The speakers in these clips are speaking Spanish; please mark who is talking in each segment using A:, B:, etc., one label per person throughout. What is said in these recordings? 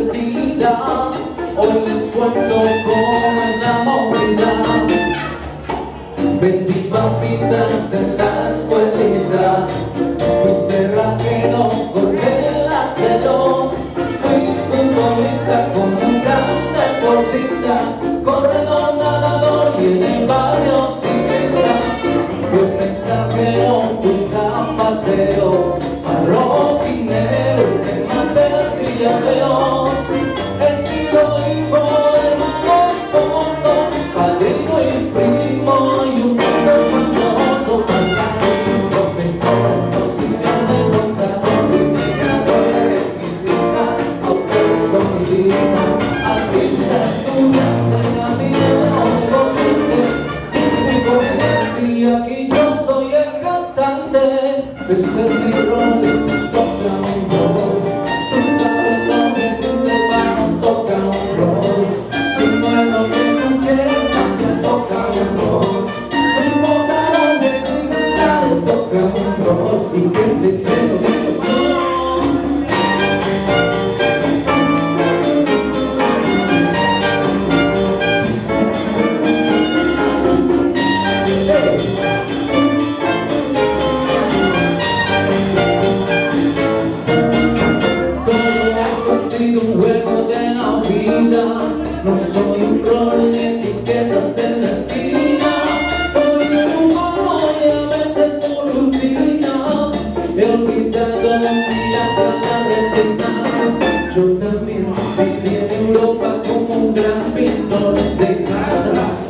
A: Hoy les cuento cómo es la movida Vendí papitas en la escuelita. Fui cerrajero, el acero. Fui futbolista como un gran deportista. Corredor, nadador y en el Artista estudiante, a ti el amor de los mi corte de aquí yo soy el cantante. sido un juego de la vida. No soy un rol ni etiquetas en la esquina. Soy un humano y a veces por rutina. He olvidado la mirada, la retina Yo también viví en Europa como un gran pintor de casas.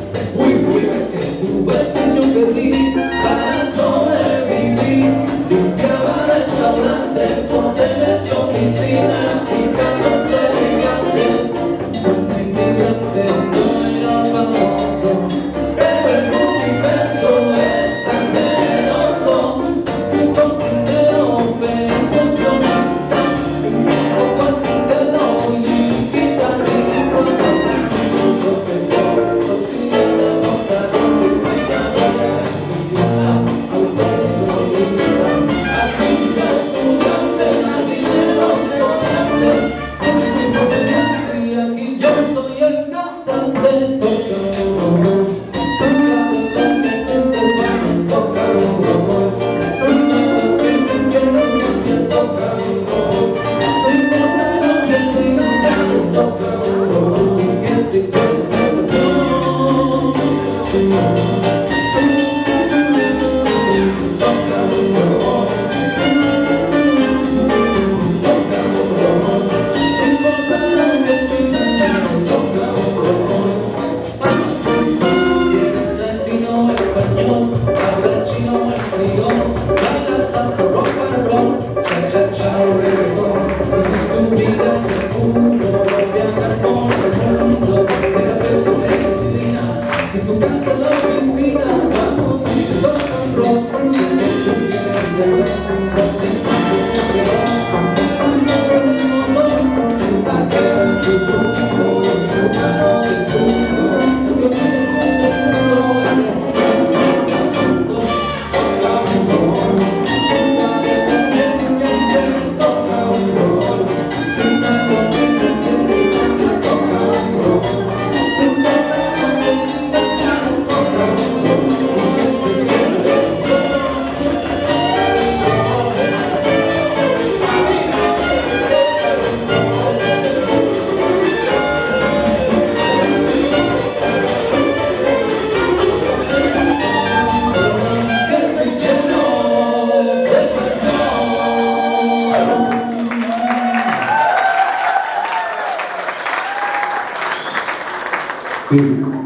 A: Beautiful.